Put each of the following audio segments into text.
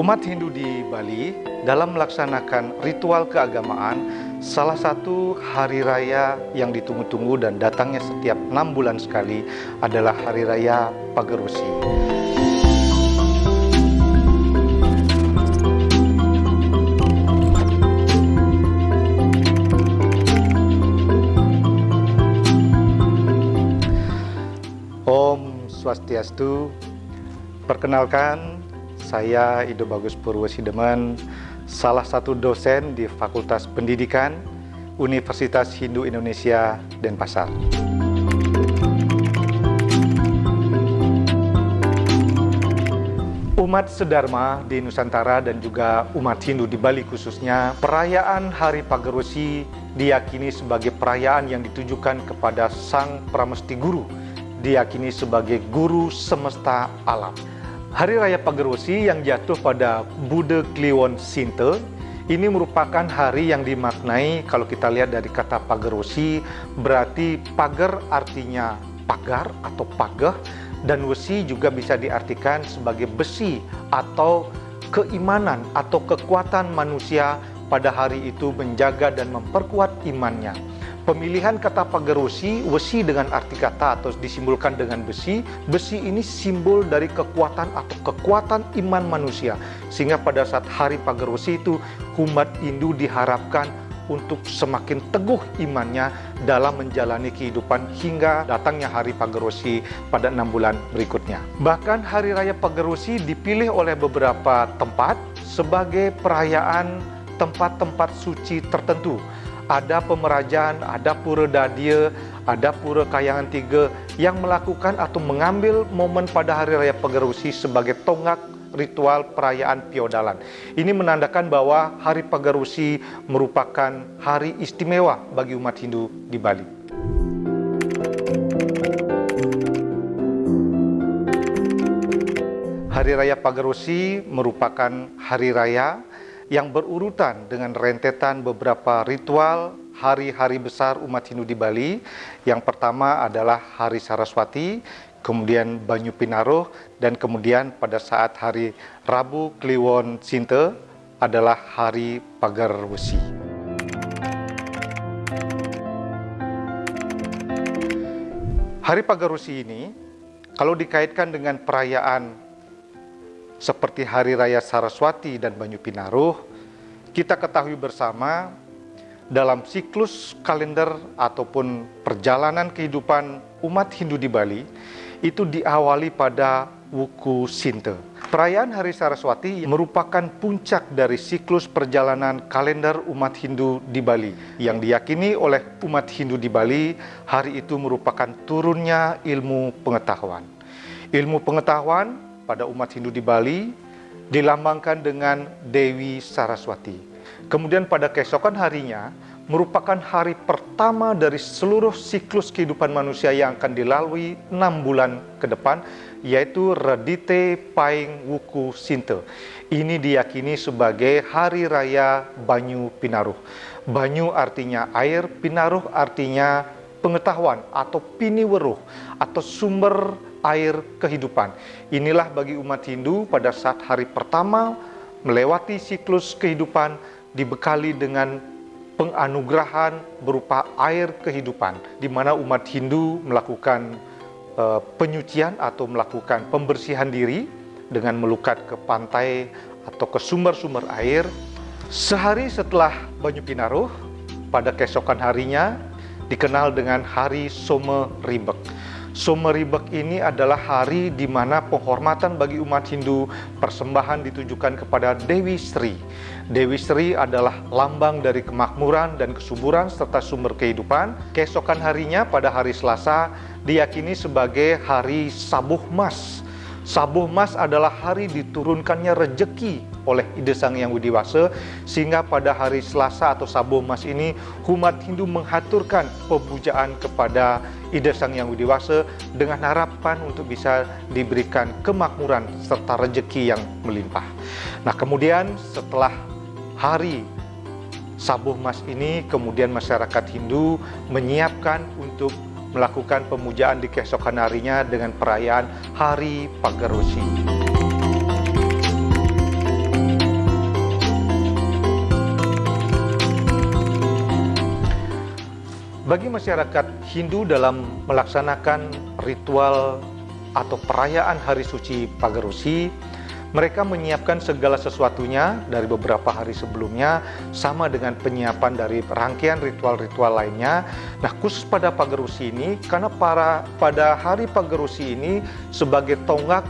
Umat Hindu di Bali dalam melaksanakan ritual keagamaan, salah satu hari raya yang ditunggu-tunggu dan datangnya setiap enam bulan sekali adalah Hari Raya Pagerosi. Om Swastiastu, perkenalkan saya Ido Bagus Purwosideman, salah satu dosen di Fakultas Pendidikan Universitas Hindu Indonesia Denpasar. Umat sedharma di Nusantara dan juga umat Hindu di Bali khususnya, perayaan Hari Pagerosi diyakini sebagai perayaan yang ditujukan kepada Sang Pramesti Guru, diyakini sebagai guru semesta alam. Hari Raya Pagerosi yang jatuh pada Bude Kliwon Sinte ini merupakan hari yang dimaknai kalau kita lihat dari kata Pagerosi berarti pagar artinya pagar atau pagah dan wesi juga bisa diartikan sebagai besi atau keimanan atau kekuatan manusia pada hari itu menjaga dan memperkuat imannya. Pemilihan kata pagerosi, wesi dengan arti kata atau disimbolkan dengan besi, besi ini simbol dari kekuatan atau kekuatan iman manusia. Sehingga pada saat hari pagerosi itu, umat Hindu diharapkan untuk semakin teguh imannya dalam menjalani kehidupan hingga datangnya hari Pagerosi pada enam bulan berikutnya. Bahkan hari raya Pagerosi dipilih oleh beberapa tempat sebagai perayaan tempat-tempat suci tertentu ada pemerajaan, ada pura dadia, ada pura kayangan tiga yang melakukan atau mengambil momen pada hari raya Pagerusi sebagai tonggak ritual perayaan piodalan. Ini menandakan bahwa hari Pagerusi merupakan hari istimewa bagi umat Hindu di Bali. Hari Raya Pagerusi merupakan hari raya yang berurutan dengan rentetan beberapa ritual hari-hari besar umat Hindu di Bali. Yang pertama adalah Hari Saraswati, kemudian Banyu Pinaruh, dan kemudian pada saat hari Rabu Kliwon Sinte adalah Hari Pagar Wesi. Hari Pagar Wesi ini, kalau dikaitkan dengan perayaan seperti Hari Raya Saraswati dan Banyu Pinaruh, kita ketahui bersama dalam siklus kalender ataupun perjalanan kehidupan umat Hindu di Bali itu diawali pada Wuku Sinte. Perayaan Hari Saraswati merupakan puncak dari siklus perjalanan kalender umat Hindu di Bali. Yang diyakini oleh umat Hindu di Bali, hari itu merupakan turunnya ilmu pengetahuan. Ilmu pengetahuan pada umat Hindu di Bali dilambangkan dengan Dewi Saraswati. Kemudian pada keesokan harinya merupakan hari pertama dari seluruh siklus kehidupan manusia yang akan dilalui enam bulan ke depan, yaitu Redite Paing Wuku Sinte. Ini diyakini sebagai Hari Raya Banyu Pinaruh. Banyu artinya air, Pinaruh artinya pengetahuan atau piniweruh atau sumber air kehidupan. Inilah bagi umat Hindu pada saat hari pertama melewati siklus kehidupan dibekali dengan penganugerahan berupa air kehidupan di mana umat Hindu melakukan uh, penyucian atau melakukan pembersihan diri dengan melukat ke pantai atau ke sumber-sumber air. Sehari setelah Banyu Pinaruh, pada keesokan harinya dikenal dengan Hari Some Ribek. Someribek ini adalah hari di mana penghormatan bagi umat Hindu persembahan ditujukan kepada Dewi Sri. Dewi Sri adalah lambang dari kemakmuran dan kesuburan serta sumber kehidupan. Keesokan harinya pada hari Selasa diyakini sebagai hari Sabuh Mas. Sabuh Mas adalah hari diturunkannya rejeki oleh Ide Sang Yang Widiwasa sehingga pada hari Selasa atau Sabuh Mas ini umat Hindu menghaturkan pemujaan kepada ide Sang Yang Widiwasa dengan harapan untuk bisa diberikan kemakmuran serta rejeki yang melimpah. Nah kemudian setelah hari Sabuh Mas ini kemudian masyarakat Hindu menyiapkan untuk melakukan pemujaan di keesokan harinya dengan perayaan Hari Pagerusi. Bagi masyarakat Hindu dalam melaksanakan ritual atau perayaan Hari Suci Pagerusi, mereka menyiapkan segala sesuatunya dari beberapa hari sebelumnya sama dengan penyiapan dari rangkaian ritual-ritual lainnya. Nah, khusus pada Pagarusi ini karena para pada hari Pagarusi ini sebagai tonggak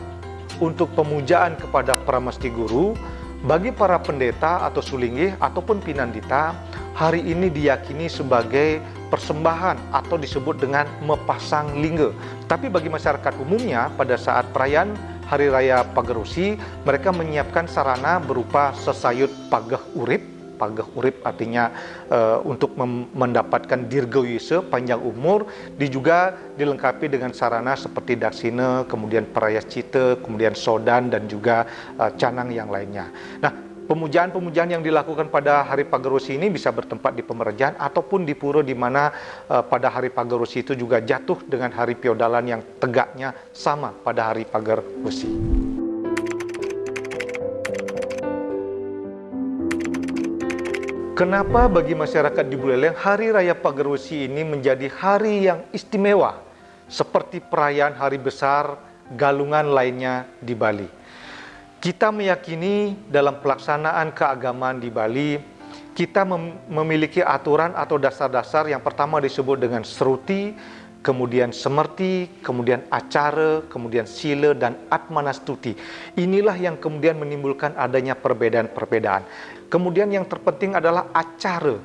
untuk pemujaan kepada Pramesti Guru bagi para pendeta atau sulingih ataupun pinandita hari ini diyakini sebagai persembahan atau disebut dengan mepasang lingga. Tapi bagi masyarakat umumnya pada saat perayaan Hari Raya Pagarusi mereka menyiapkan sarana berupa sesayut pagah urip. Pagah urip artinya uh, untuk mendapatkan dirgawise panjang umur di juga dilengkapi dengan sarana seperti daksine kemudian perayas cita kemudian sodan dan juga uh, canang yang lainnya. Nah Pemujaan-pemujaan yang dilakukan pada hari Pagarusi ini bisa bertempat di pemerjaan ataupun di pura di mana uh, pada hari Pagarusi itu juga jatuh dengan hari Piodalan yang tegaknya sama pada hari Pagarusi. Kenapa bagi masyarakat di Buleleng Hari Raya Pagerusi ini menjadi hari yang istimewa seperti perayaan hari besar galungan lainnya di Bali? Kita meyakini dalam pelaksanaan keagamaan di Bali kita mem memiliki aturan atau dasar-dasar yang pertama disebut dengan seruti, kemudian semerti, kemudian acara, kemudian sila dan atmanastuti. Inilah yang kemudian menimbulkan adanya perbedaan-perbedaan. Kemudian yang terpenting adalah acara.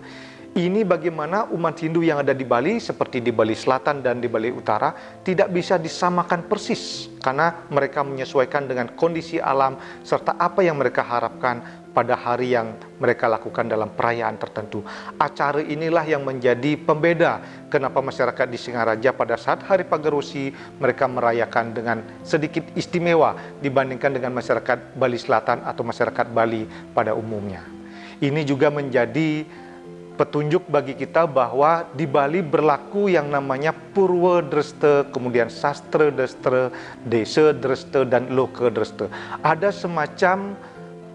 Ini bagaimana umat Hindu yang ada di Bali seperti di Bali Selatan dan di Bali Utara tidak bisa disamakan persis karena mereka menyesuaikan dengan kondisi alam serta apa yang mereka harapkan pada hari yang mereka lakukan dalam perayaan tertentu. Acara inilah yang menjadi pembeda kenapa masyarakat di Singaraja pada saat Hari Pagarusi mereka merayakan dengan sedikit istimewa dibandingkan dengan masyarakat Bali Selatan atau masyarakat Bali pada umumnya. Ini juga menjadi petunjuk bagi kita bahwa di Bali berlaku yang namanya Purwa Dresta, kemudian Sastra Dresta, Desa Dresta, dan Loka Dresta. Ada semacam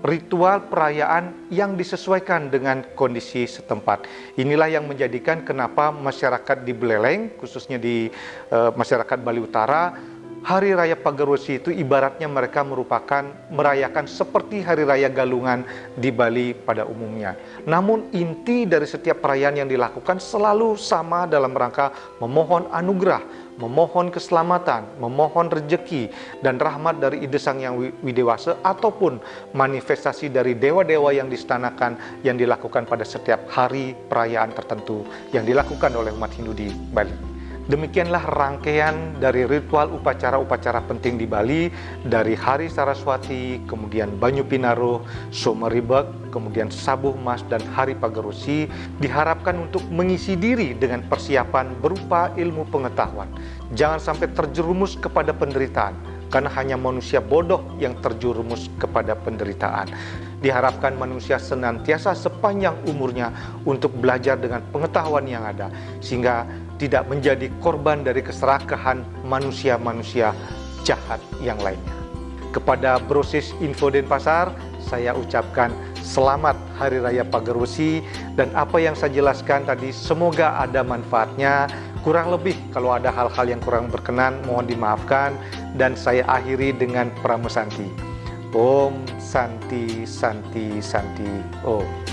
ritual perayaan yang disesuaikan dengan kondisi setempat. Inilah yang menjadikan kenapa masyarakat di Beleleng, khususnya di uh, masyarakat Bali Utara, Hari Raya Pagarusi itu ibaratnya mereka merupakan merayakan seperti Hari Raya Galungan di Bali pada umumnya. Namun inti dari setiap perayaan yang dilakukan selalu sama dalam rangka memohon anugerah, memohon keselamatan, memohon rejeki dan rahmat dari Ide Sang Yang Widewasa ataupun manifestasi dari dewa-dewa yang distanakan yang dilakukan pada setiap hari perayaan tertentu yang dilakukan oleh umat Hindu di Bali. Demikianlah rangkaian dari ritual upacara-upacara penting di Bali dari Hari Saraswati, kemudian Banyu Pinaruh, Someribek, kemudian Sabuh Mas dan Hari Pagarusi diharapkan untuk mengisi diri dengan persiapan berupa ilmu pengetahuan. Jangan sampai terjerumus kepada penderitaan karena hanya manusia bodoh yang terjerumus kepada penderitaan. Diharapkan manusia senantiasa sepanjang umurnya untuk belajar dengan pengetahuan yang ada sehingga tidak menjadi korban dari keserakahan manusia-manusia jahat yang lainnya. Kepada Brosis Info Denpasar, saya ucapkan selamat Hari Raya Pagarusi dan apa yang saya jelaskan tadi semoga ada manfaatnya. Kurang lebih kalau ada hal-hal yang kurang berkenan mohon dimaafkan dan saya akhiri dengan pramusanti. Om Santi Santi Santi Om.